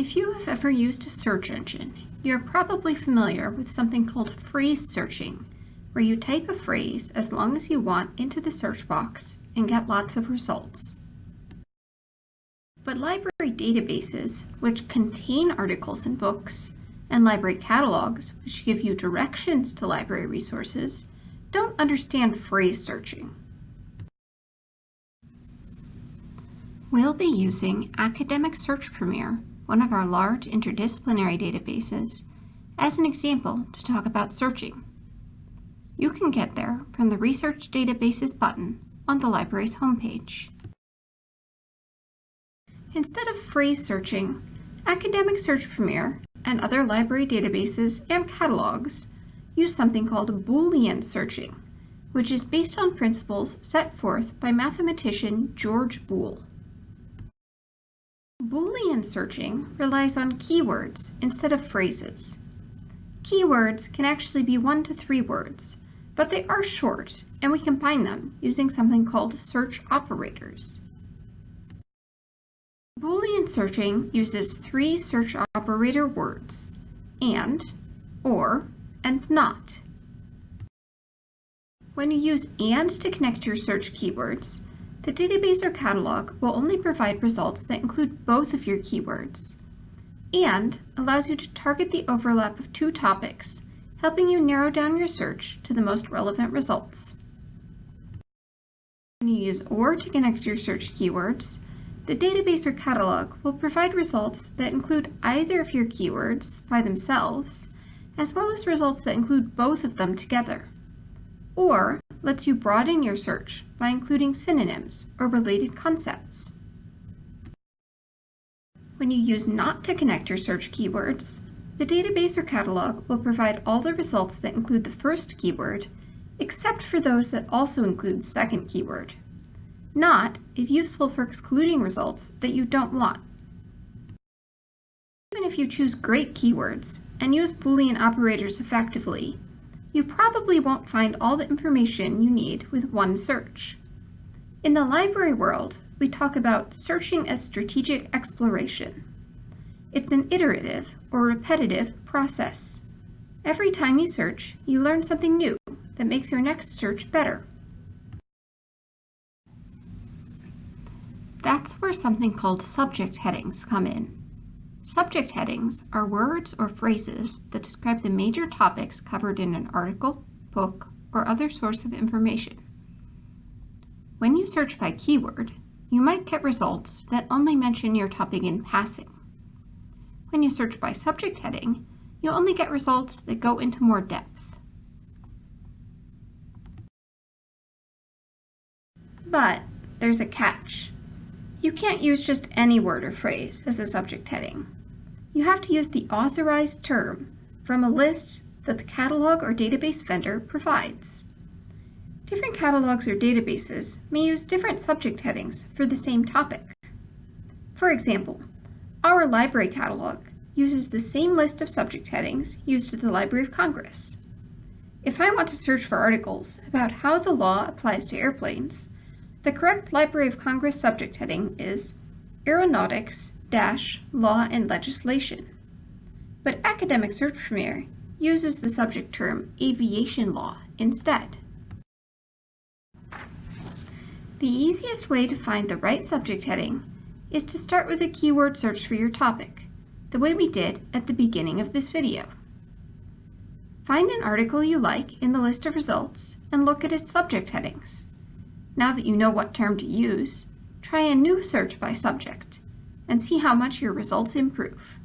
If you have ever used a search engine, you're probably familiar with something called phrase searching, where you type a phrase as long as you want into the search box and get lots of results. But library databases, which contain articles and books, and library catalogs, which give you directions to library resources, don't understand phrase searching. We'll be using Academic Search Premier, one of our large interdisciplinary databases, as an example to talk about searching. You can get there from the Research Databases button on the library's homepage. Instead of phrase searching, Academic Search Premier and other library databases and catalogs use something called Boolean searching, which is based on principles set forth by mathematician George Boole. Searching relies on keywords instead of phrases. Keywords can actually be one to three words, but they are short, and we combine them using something called search operators. Boolean searching uses three search operator words, and, or, and not. When you use AND to connect your search keywords, the database or catalog will only provide results that include both of your keywords, and allows you to target the overlap of two topics, helping you narrow down your search to the most relevant results. When you use OR to connect your search keywords, the database or catalog will provide results that include either of your keywords by themselves, as well as results that include both of them together. Or lets you broaden your search by including synonyms or related concepts. When you use NOT to connect your search keywords, the database or catalog will provide all the results that include the first keyword, except for those that also include the second keyword. NOT is useful for excluding results that you don't want. Even if you choose great keywords and use Boolean operators effectively, you probably won't find all the information you need with one search. In the library world, we talk about searching as strategic exploration. It's an iterative or repetitive process. Every time you search, you learn something new that makes your next search better. That's where something called subject headings come in. Subject headings are words or phrases that describe the major topics covered in an article, book, or other source of information. When you search by keyword, you might get results that only mention your topic in passing. When you search by subject heading, you'll only get results that go into more depth. But there's a catch. You can't use just any word or phrase as a subject heading. You have to use the authorized term from a list that the catalog or database vendor provides. Different catalogs or databases may use different subject headings for the same topic. For example, our library catalog uses the same list of subject headings used at the Library of Congress. If I want to search for articles about how the law applies to airplanes, the correct Library of Congress subject heading is Aeronautics dash Law and Legislation. But Academic Search Premier uses the subject term Aviation Law instead. The easiest way to find the right subject heading is to start with a keyword search for your topic, the way we did at the beginning of this video. Find an article you like in the list of results and look at its subject headings. Now that you know what term to use, try a new search by subject and see how much your results improve.